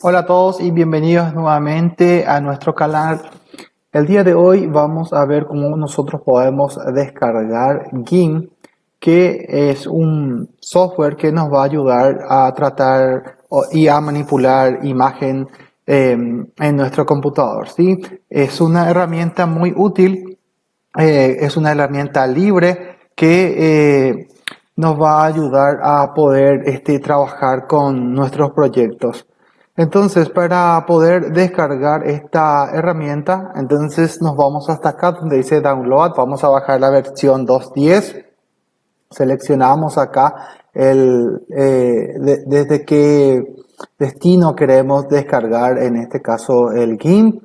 Hola a todos y bienvenidos nuevamente a nuestro canal. El día de hoy vamos a ver cómo nosotros podemos descargar GIMP, que es un software que nos va a ayudar a tratar y a manipular imagen em, en nuestro computador. ¿sí? Es una herramienta muy útil, eh, es una herramienta libre que eh, nos va a ayudar a poder este, trabajar con nuestros proyectos. Entonces, para poder descargar esta herramienta, entonces nos vamos hasta acá donde dice download, vamos a bajar la versión 2.10, seleccionamos acá el, eh, desde qué destino queremos descargar, en este caso el GIMP,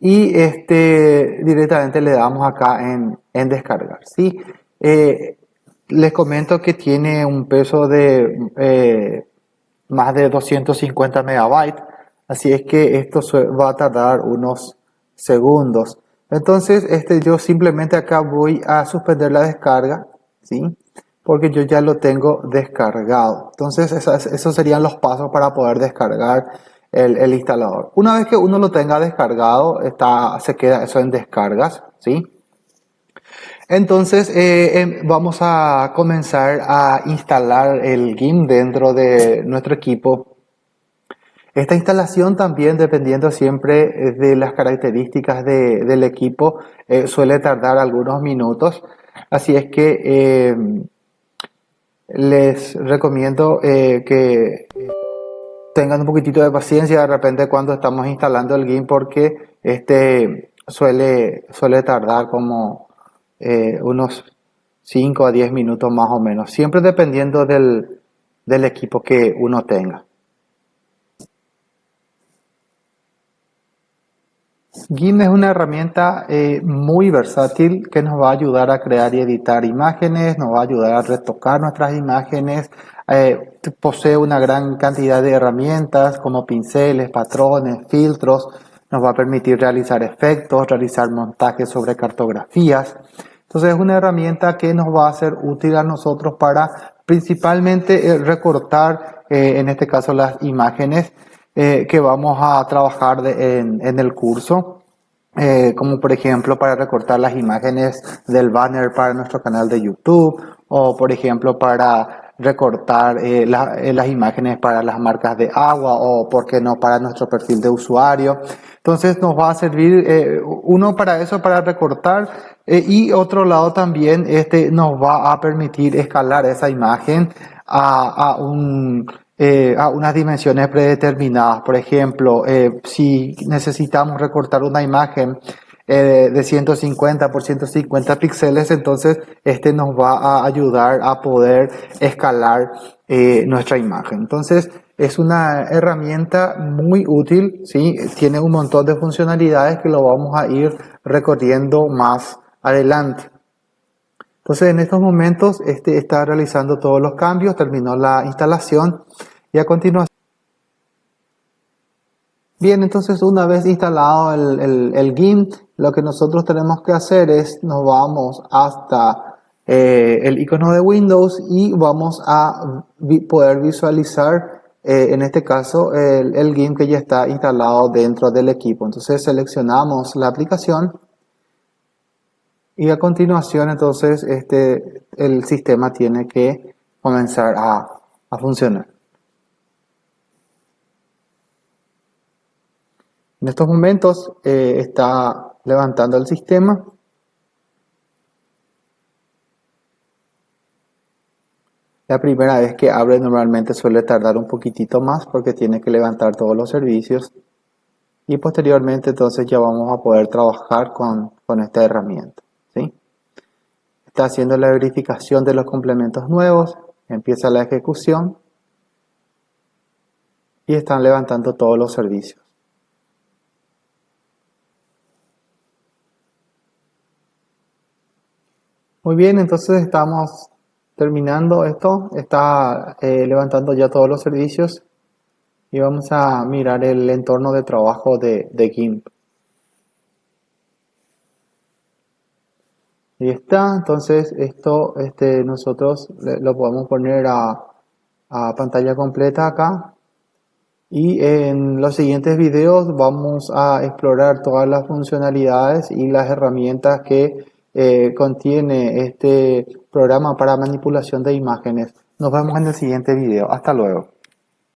y este, directamente le damos acá en, en descargar. ¿sí? Eh, les comento que tiene un peso de eh, más de 250 megabytes, así es que esto va a tardar unos segundos. Entonces, este, yo simplemente acá voy a suspender la descarga, ¿sí? Porque yo ya lo tengo descargado. Entonces, esos, serían los pasos para poder descargar el, el, instalador. Una vez que uno lo tenga descargado, está, se queda eso en descargas, ¿sí? Entonces eh, em, vamos a comenzar a instalar el GIMP dentro de nuestro equipo. Esta instalación también, dependiendo siempre eh, de las características del equipo, eh, suele tardar algunos minutos. Así es que em, les recomiendo que tengan un poquitito de paciencia de repente cuando estamos instalando el GIMP porque este suele, suele tardar como eh, unos 5 a 10 minutos más o menos, siempre dependiendo del, del equipo que uno tenga. GIMP es una herramienta eh, muy versátil que nos va a ayudar a crear y editar imágenes, nos va a ayudar a retocar nuestras imágenes, eh, posee una gran cantidad de herramientas como pinceles, patrones, filtros, nos va a permitir realizar efectos, realizar montajes sobre cartografías. Entonces es una herramienta que nos va a ser útil a nosotros para principalmente eh, recortar, eh, en este caso las imágenes eh, que vamos a trabajar en, en, el curso. como por ejemplo para recortar las imágenes del banner para nuestro canal de YouTube o por ejemplo para recortar las imágenes para las marcas de agua o por qué no para nuestro perfil de usuario. Entonces nos va a servir eh, uno para eso, para recortar eh, y otro lado también este, nos va a permitir escalar esa imagen a, a, un, eh, a unas dimensiones predeterminadas. Por ejemplo, si necesitamos recortar una imagen de 150 por 150 píxeles, entonces este nos va a ayudar a poder escalar nuestra imagen. Entonces, es una herramienta muy útil, ¿sí? tiene un montón de funcionalidades que lo vamos a ir recorriendo más adelante. Entonces en estos momentos este está realizando todos los cambios, terminó la instalación y a continuación Bien, entonces una vez instalado el, el, GIMP, lo que nosotros tenemos que hacer es, nos vamos hasta eh, el icono de Windows y vamos a poder visualizar eh, en este caso el, el GIMP que ya está instalado dentro del equipo. Entonces seleccionamos la aplicación y a continuación entonces este, el sistema tiene que comenzar a, a funcionar. En estos momentos eh, está levantando el sistema La primera vez que abre normalmente suele tardar un poquitito más porque tiene que levantar todos los servicios y posteriormente entonces ya vamos a poder trabajar con, esta herramienta. ¿sí? Está haciendo la verificación de los complementos nuevos, empieza la ejecución y están levantando todos los servicios. Muy bien, entonces estamos terminando esto, está eh, levantando ya todos los servicios y vamos a mirar el entorno de trabajo de, de GIMP. Y está, entonces esto este, nosotros lo podemos poner a, a pantalla completa acá. y en los siguientes videos vamos a explorar todas las funcionalidades y las herramientas que eh, contiene este programa para manipulación de imágenes. Nos vemos en el siguiente video. Hasta luego.